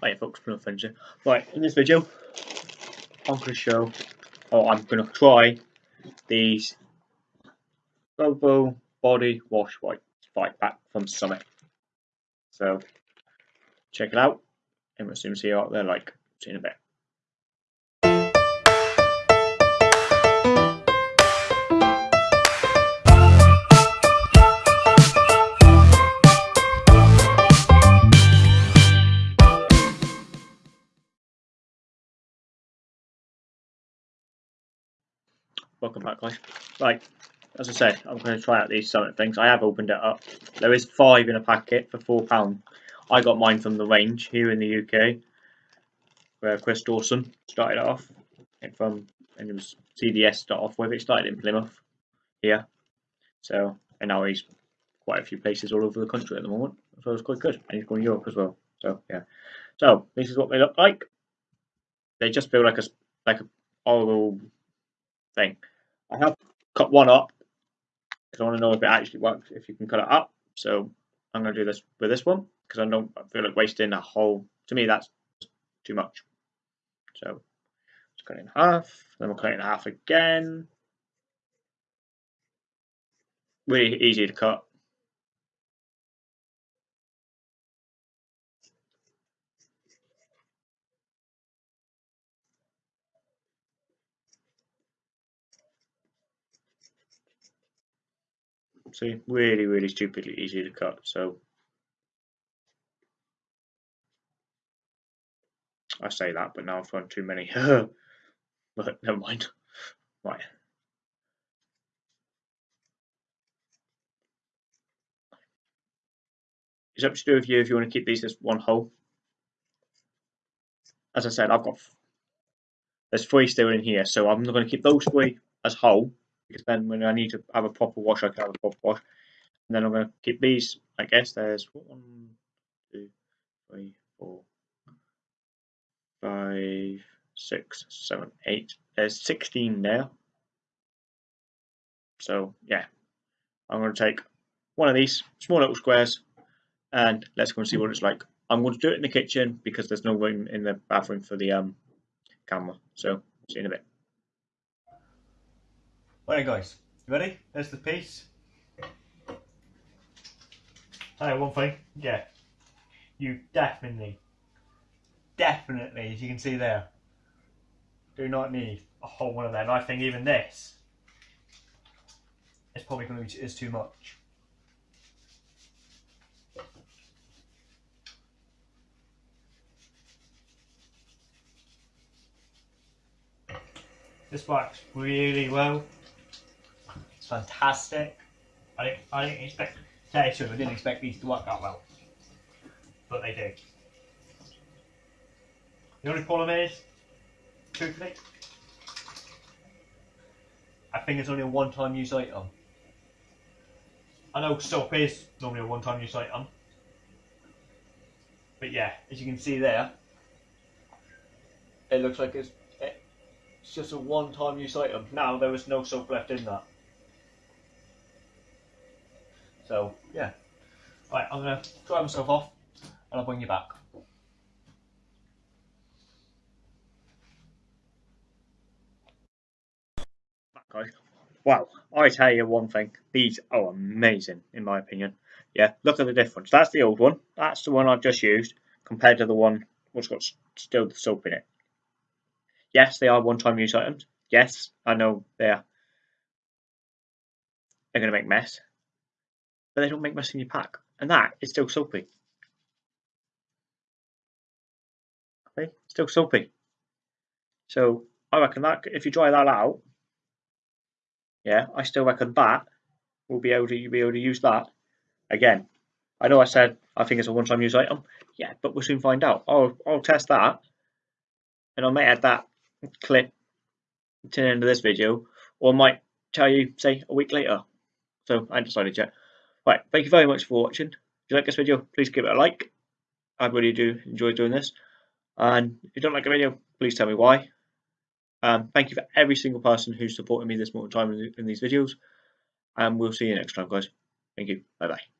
Right folks, here. Right, in this video, I'm going to show, or I'm going to try these Bobo Body Wash White Fight Pack from Summit. So, check it out, and we'll soon see what they're like. See you in a bit. Welcome back guys. Right, as I said, I'm going to try out these Summit things. I have opened it up. There is five in a packet for £4. I got mine from the range here in the UK, where Chris Dawson started off. It from and it was CDS start off with. It started in Plymouth here, so and now he's quite a few places all over the country at the moment. So it's quite good, and he's going to Europe as well. So yeah, so this is what they look like. They just feel like a like a oral thing. I have cut one up because I want to know if it actually works, if you can cut it up. So I'm going to do this with this one because I don't feel like wasting a whole, to me that's too much. So cut it in half, then we'll cut it in half again. Really easy to cut. See, really, really stupidly easy to cut. So I say that, but now I've got too many. but never mind. Right. It's up to do with you if you want to keep these as one whole. As I said, I've got there's three still in here, so I'm not going to keep those three as whole because then when I need to have a proper wash, I can have a proper wash. And then I'm going to keep these, I guess there's one, two, three, four, five, six, seven, eight. There's 16 there. So yeah, I'm going to take one of these small little squares and let's go and see what it's like. I'm going to do it in the kitchen because there's no room in the bathroom for the um, camera. So see you in a bit. Alright guys, you ready? There's the piece. Hey, one thing, yeah, you definitely, definitely, as you can see there, do not need a whole one of them. I think even this is probably going to be is too much. This works really well fantastic. I didn't, I didn't expect, tell you I didn't expect these to work that well. But they do. The only problem is, truthfully, I think it's only a one-time use item. I know soap is normally a one-time use item. But yeah, as you can see there, it looks like it's, it's just a one-time use item. Now there was no soap left in that. So yeah. Right, I'm gonna dry myself off and I'll bring you back. Guys, wow, I tell you one thing, these are amazing in my opinion. Yeah, look at the difference. That's the old one. That's the one I've just used compared to the one what's got still the soap in it. Yes, they are one-time use items. Yes, I know they're they're going to make mess but they don't make mess in your pack. And that is still soapy. Okay, still soapy. So I reckon that if you dry that out, yeah, I still reckon that will be able to be able to use that again. I know I said I think it's a one-time use item. Yeah, but we'll soon find out. I'll I'll test that, and I might add that clip to the end of this video, or I might tell you say a week later. So I decided yet. Right, thank you very much for watching. If you like this video, please give it a like. I really do enjoy doing this. And if you don't like the video, please tell me why. Um, thank you for every single person who's supported me this more time in, in these videos. And we'll see you next time, guys. Thank you. Bye-bye.